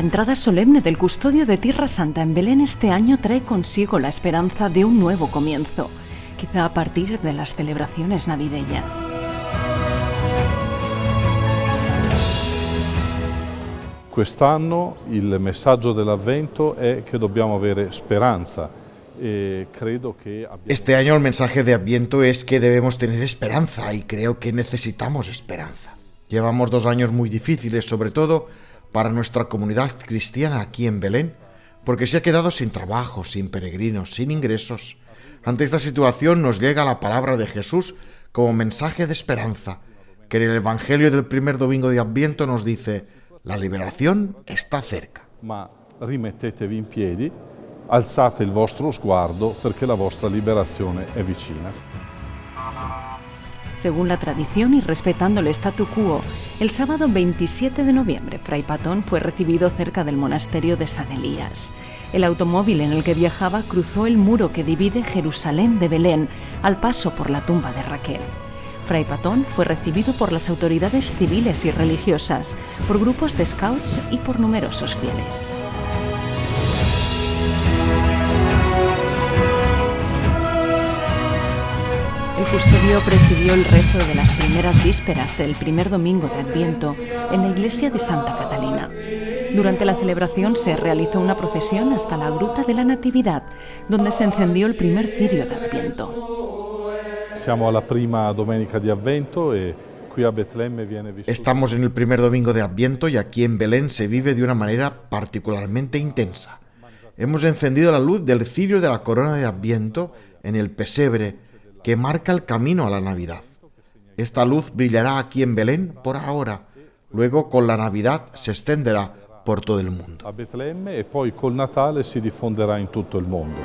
entrada solemne del custodio de Tierra Santa en Belén este año trae consigo la esperanza de un nuevo comienzo, quizá a partir de las celebraciones navideñas. Quest'anno il messaggio dell'Avvento è che dobbiamo avere speranza. E. Este año el mensaje de Adviento es que debemos tener esperanza y creo que necesitamos esperanza. Llevamos dos años muy difíciles, sobre todo para nuestra comunidad cristiana aquí en Belén, porque se ha quedado sin trabajo, sin peregrinos, sin ingresos. Ante esta situación nos llega la palabra de Jesús como mensaje de esperanza, que en el Evangelio del primer domingo de Adviento nos dice, la liberación está cerca. Ma rimettetevi in piedi, alzate il vostro sguardo perché la vostra liberazione è vicina. Según la tradición y respetando el statu quo, el sábado 27 de noviembre, Fray Patón fue recibido cerca del monasterio de San Elías. El automóvil en el que viajaba cruzó el muro que divide Jerusalén de Belén al paso por la tumba de Raquel. Fray Patón fue recibido por las autoridades civiles y religiosas, por grupos de scouts y por numerosos fieles. Custodio presidió el rezo de las primeras vísperas el primer domingo de Adviento en la iglesia de Santa Catalina. Durante la celebración se realizó una procesión hasta la Gruta de la Natividad, donde se encendió el primer cirio de Adviento. Siamo alla prima domenica di Avvento e qui a Betlemme viene vissuto... Estamos en el primer domingo de Adviento y aquí en Belén se vive de una manera particularmente intensa. Hemos encendido la luz del cirio de la corona de Adviento en el pesebre que marca el camino a la Navidad. Esta luz brillará aquí en Belén por ahora, luego con la Navidad se extenderá por todo el mundo. A Betlemme y poi col Natale si en todo el mundo.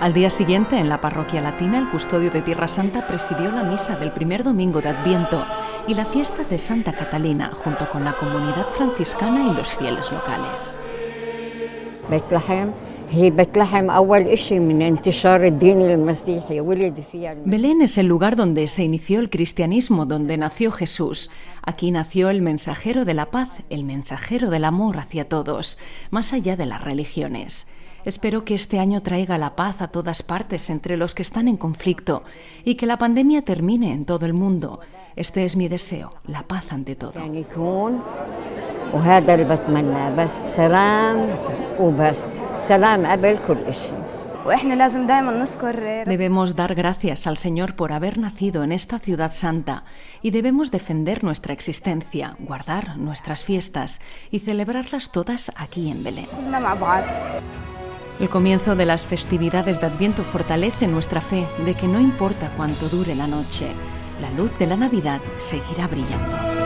Al día siguiente, en la parroquia latina, el custodio de Tierra Santa presidió la misa del primer domingo de Adviento y la fiesta de Santa Catalina, junto con la comunidad franciscana y los fieles locales. Bethlehem Belén es el lugar donde se inició el cristianismo, donde nació Jesús. Aquí nació el mensajero de la paz, el mensajero del amor hacia todos, más allá de las religiones. Espero que este año traiga la paz a todas partes entre los que están en conflicto y que la pandemia termine en todo el mundo. Este es mi deseo, la paz ante todo. يعني يكون وهذا اللي بتمناه بس سلام وبس سلام قبل كل إشي واحنا لازم دائما نذكر Debemos dar gracias al Señor por haber nacido en esta ciudad santa y debemos defender nuestra existencia, guardar nuestras fiestas y celebrarlas todas aquí en Belén. كلنا مع بعض El comienzo de las festividades de Adviento fortalece nuestra fe de que no importa cuánto dure la noche, la luz de la Navidad seguirá brillando.